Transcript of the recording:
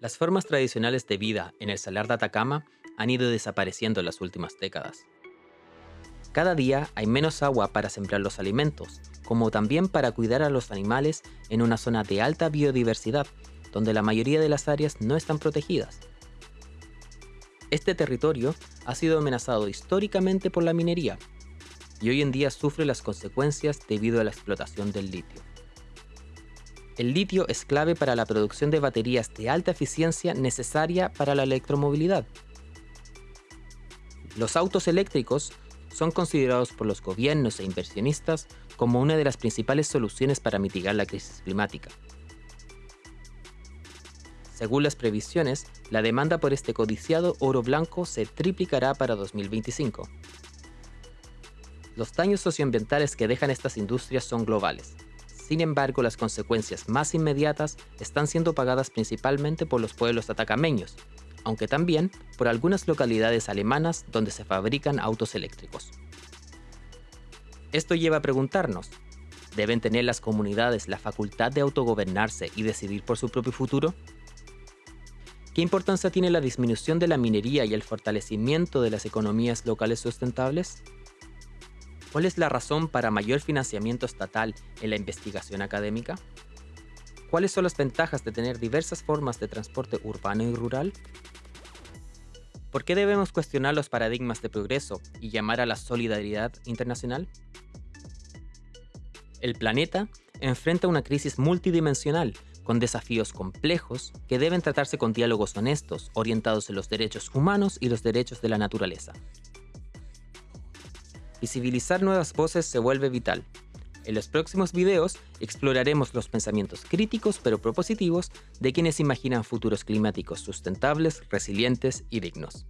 Las formas tradicionales de vida en el Salar de Atacama han ido desapareciendo en las últimas décadas. Cada día hay menos agua para sembrar los alimentos, como también para cuidar a los animales en una zona de alta biodiversidad, donde la mayoría de las áreas no están protegidas. Este territorio ha sido amenazado históricamente por la minería, y hoy en día sufre las consecuencias debido a la explotación del litio. El litio es clave para la producción de baterías de alta eficiencia necesaria para la electromovilidad. Los autos eléctricos son considerados por los gobiernos e inversionistas como una de las principales soluciones para mitigar la crisis climática. Según las previsiones, la demanda por este codiciado oro blanco se triplicará para 2025. Los daños socioambientales que dejan estas industrias son globales, sin embargo, las consecuencias más inmediatas están siendo pagadas principalmente por los pueblos atacameños, aunque también por algunas localidades alemanas donde se fabrican autos eléctricos. Esto lleva a preguntarnos, ¿deben tener las comunidades la facultad de autogobernarse y decidir por su propio futuro? ¿Qué importancia tiene la disminución de la minería y el fortalecimiento de las economías locales sustentables? ¿Cuál es la razón para mayor financiamiento estatal en la investigación académica? ¿Cuáles son las ventajas de tener diversas formas de transporte urbano y rural? ¿Por qué debemos cuestionar los paradigmas de progreso y llamar a la solidaridad internacional? El planeta enfrenta una crisis multidimensional con desafíos complejos que deben tratarse con diálogos honestos orientados en los derechos humanos y los derechos de la naturaleza. Visibilizar nuevas voces se vuelve vital. En los próximos videos exploraremos los pensamientos críticos pero propositivos de quienes imaginan futuros climáticos sustentables, resilientes y dignos.